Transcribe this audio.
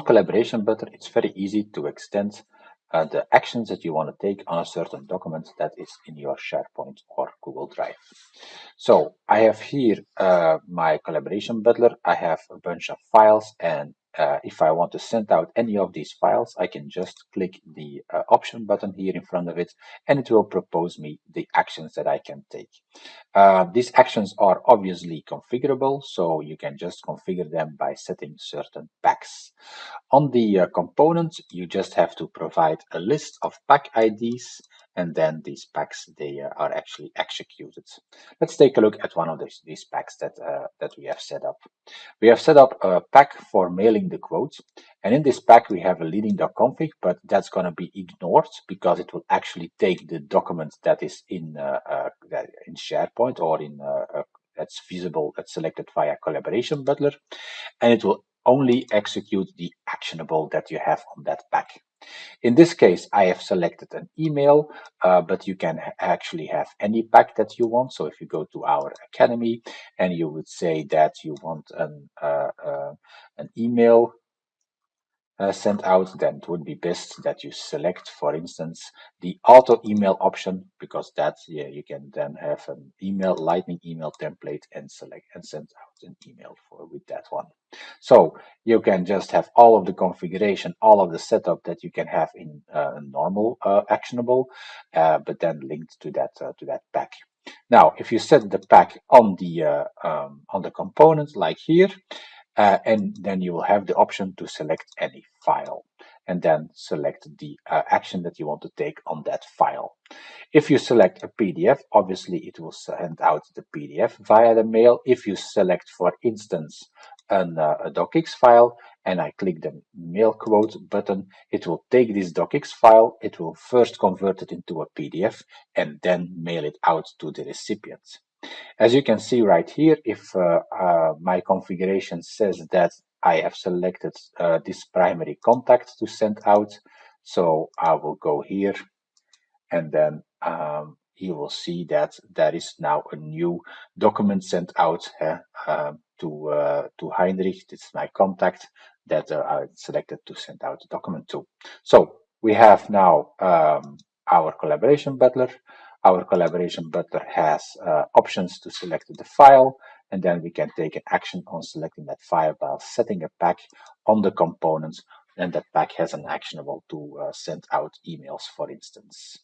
Collaboration Butler, it's very easy to extend uh, the actions that you want to take on a certain document that is in your SharePoint or Google Drive. So I have here uh, my collaboration butler. I have a bunch of files and uh, if I want to send out any of these files, I can just click the uh, option button here in front of it, and it will propose me the actions that I can take. Uh, these actions are obviously configurable, so you can just configure them by setting certain packs. On the uh, component, you just have to provide a list of pack IDs and then these packs they are actually executed. Let's take a look at one of these, these packs that uh, that we have set up. We have set up a pack for mailing the quotes, and in this pack we have a leading.config, but that's going to be ignored because it will actually take the document that is in uh, uh in SharePoint or in that's visible that's selected via Collaboration Butler, and it will only execute the actionable that you have on that pack. In this case, I have selected an email, uh, but you can actually have any pack that you want. So if you go to our academy and you would say that you want an, uh, uh, an email uh, sent out, then it would be best that you select, for instance, the auto email option because that yeah, you can then have an email lightning email template and select and send out an email for with that one. So you can just have all of the configuration, all of the setup that you can have in uh, normal uh, actionable, uh, but then linked to that uh, to that pack. Now, if you set the pack on the uh, um, on the component like here, uh, and then you will have the option to select any file and then select the uh, action that you want to take on that file. If you select a PDF, obviously it will send out the PDF via the mail. If you select, for instance, an, uh, a docx file and I click the mail quote button, it will take this docx file, it will first convert it into a PDF and then mail it out to the recipient. As you can see right here, if uh, uh, my configuration says that I have selected uh, this primary contact to send out, so I will go here and then um, you will see that there is now a new document sent out uh, to uh, to Heinrich. This is my contact that uh, I selected to send out the document to. So we have now um, our collaboration butler. Our collaboration butler has uh, options to select the file, and then we can take an action on selecting that file by setting a pack on the components, and that pack has an actionable to uh, send out emails, for instance.